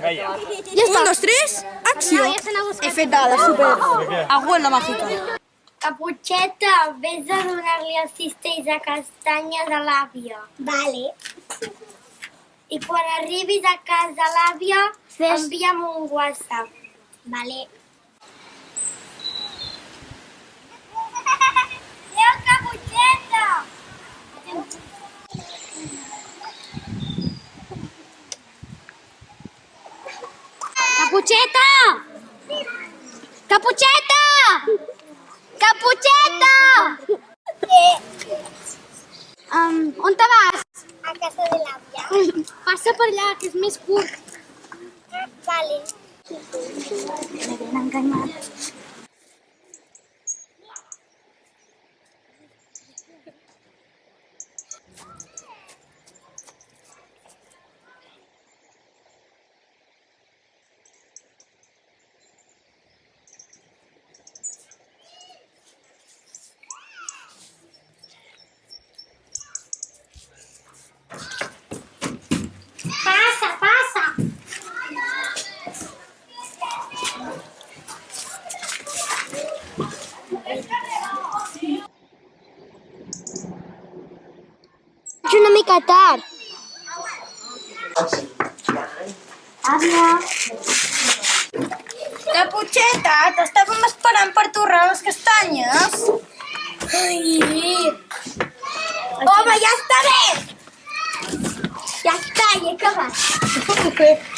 Ja està. Un, dos, tres, acció. No, ja se n'ha buscat. Efectada, super. Abuela mágica. Caputxeta, vés a donar-li els cistells de castanyes a l'àvia. Vale. I quan arribis a casa l'àvia, envia'm un WhatsApp. Vale. Adéu, Caputxeta! Caputxeta! Caputxeta! Caputxeta! Um, on te vas? A casa de l'àvia. Passa per allà, que és més curt. Vale. M'havien enganyat. Passa, passa! És una mica tard. Àvia. Caputxeta, t'estàvem esperant per torrar les castanyes. Ai. Home, ja està bé! Ja està, he acabat.